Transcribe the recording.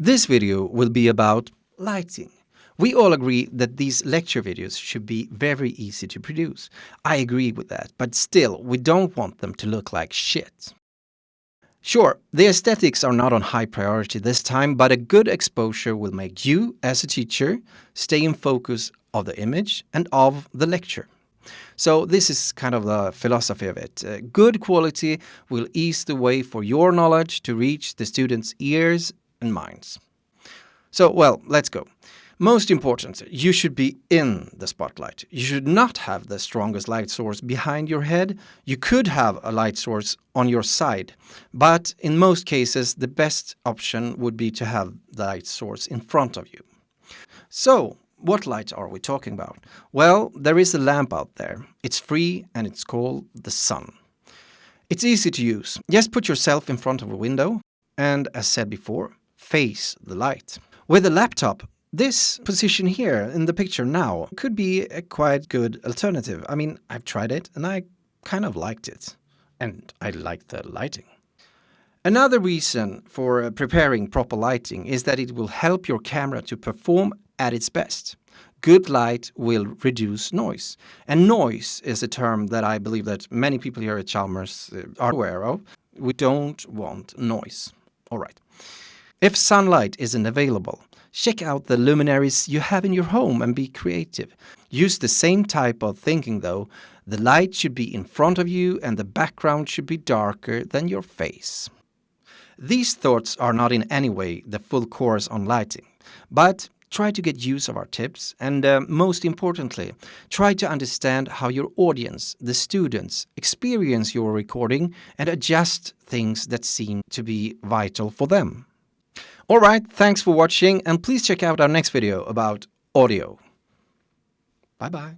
This video will be about lighting. We all agree that these lecture videos should be very easy to produce. I agree with that, but still, we don't want them to look like shit. Sure, the aesthetics are not on high priority this time, but a good exposure will make you, as a teacher, stay in focus of the image and of the lecture. So this is kind of the philosophy of it. Uh, good quality will ease the way for your knowledge to reach the students' ears and minds. So, well, let's go. Most important, you should be in the spotlight. You should not have the strongest light source behind your head. You could have a light source on your side, but in most cases, the best option would be to have the light source in front of you. So, what light are we talking about? Well, there is a lamp out there. It's free and it's called the sun. It's easy to use. Just put yourself in front of a window and, as said before, face the light. With a laptop, this position here in the picture now could be a quite good alternative. I mean, I've tried it and I kind of liked it. And I like the lighting. Another reason for preparing proper lighting is that it will help your camera to perform at its best. Good light will reduce noise. And noise is a term that I believe that many people here at Chalmers uh, are aware of. We don't want noise. All right. If sunlight isn't available, Check out the luminaries you have in your home and be creative. Use the same type of thinking though. The light should be in front of you and the background should be darker than your face. These thoughts are not in any way the full course on lighting, but try to get use of our tips and uh, most importantly, try to understand how your audience, the students, experience your recording and adjust things that seem to be vital for them. Alright, thanks for watching and please check out our next video about audio. Bye bye.